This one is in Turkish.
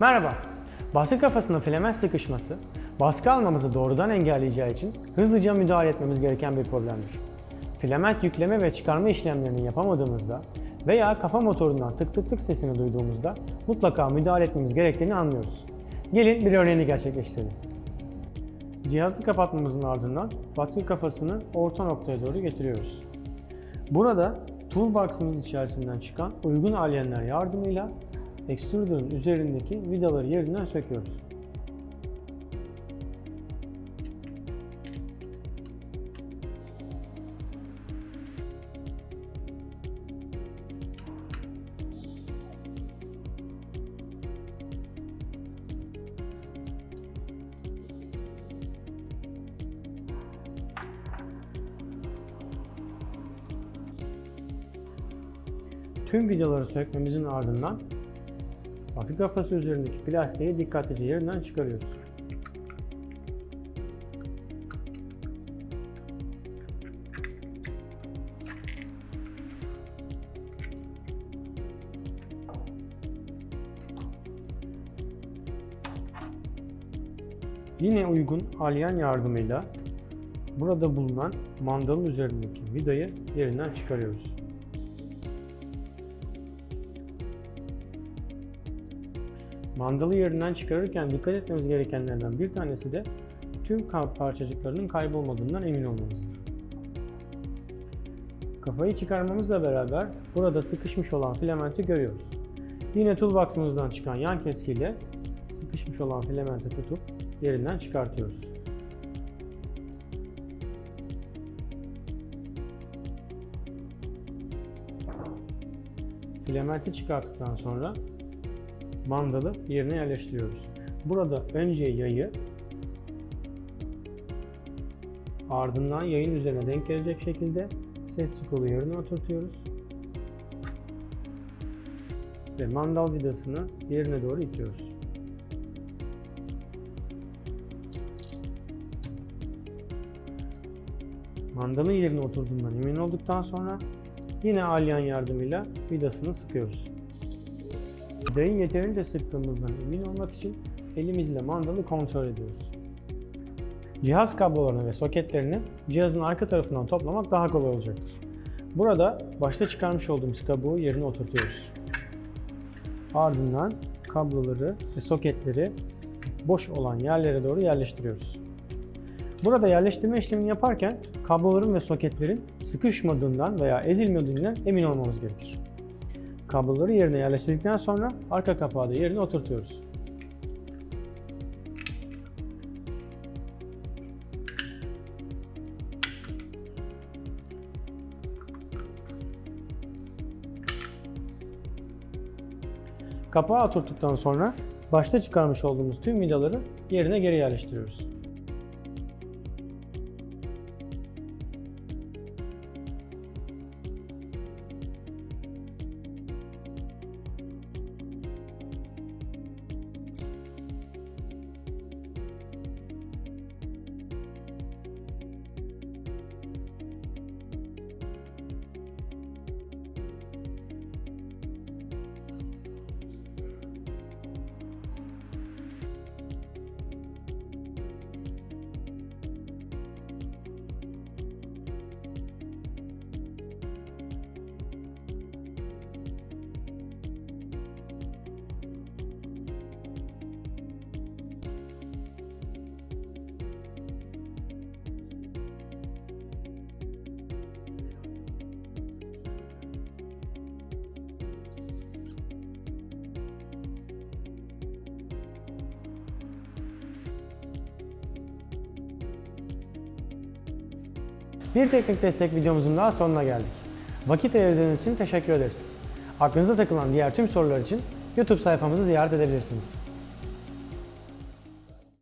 Merhaba. Baskı kafasında filament sıkışması, baskı almamızı doğrudan engelleyeceği için hızlıca müdahale etmemiz gereken bir problemdir. Filament yükleme ve çıkarma işlemlerini yapamadığımızda veya kafa motorundan tık tık tık sesini duyduğumuzda mutlaka müdahale etmemiz gerektiğini anlıyoruz. Gelin bir örneğini gerçekleştirelim. Cihazı kapatmamızın ardından baskı kafasını orta noktaya doğru getiriyoruz. Burada toolbox'ımız içerisinden çıkan uygun alyenler yardımıyla extruder'ın üzerindeki vidaları yerinden söküyoruz. Tüm vidaları sökmemizin ardından baskı kafası üzerindeki plastiği dikkatlice yerinden çıkarıyoruz. Yine uygun alyen yardımıyla burada bulunan mandalın üzerindeki vidayı yerinden çıkarıyoruz. Mandalı yerinden çıkarırken dikkat etmemiz gerekenlerden bir tanesi de tüm parçacıklarının kaybolmadığından emin olmamızdır. Kafayı çıkarmamızla beraber burada sıkışmış olan filamenti görüyoruz. Yine toolbox'ımızdan çıkan yan keskiyle sıkışmış olan filamenti tutup yerinden çıkartıyoruz. Filamenti çıkarttıktan sonra mandalı yerine yerleştiriyoruz. Burada önce yayı ardından yayın üzerine denk gelecek şekilde set kolu yerine oturtuyoruz. Ve mandal vidasını yerine doğru itiyoruz. Mandalın yerine oturduğundan emin olduktan sonra yine alyan yardımıyla vidasını sıkıyoruz. Vidayı yeterince sıktığımızdan emin olmak için elimizle mandalı kontrol ediyoruz. Cihaz kablolarını ve soketlerini cihazın arka tarafından toplamak daha kolay olacaktır. Burada başta çıkarmış olduğumuz kabuğu yerine oturtuyoruz. Ardından kabloları ve soketleri boş olan yerlere doğru yerleştiriyoruz. Burada yerleştirme işlemini yaparken kabloların ve soketlerin sıkışmadığından veya ezilmediğinden emin olmamız gerekir. Kabloları yerine yerleştirdikten sonra arka kapağı da yerine oturtuyoruz. Kapağı oturttuktan sonra başta çıkarmış olduğumuz tüm vidaları yerine geri yerleştiriyoruz. Bir teknik destek videomuzun daha sonuna geldik. Vakit ayırdığınız için teşekkür ederiz. Aklınıza takılan diğer tüm sorular için YouTube sayfamızı ziyaret edebilirsiniz.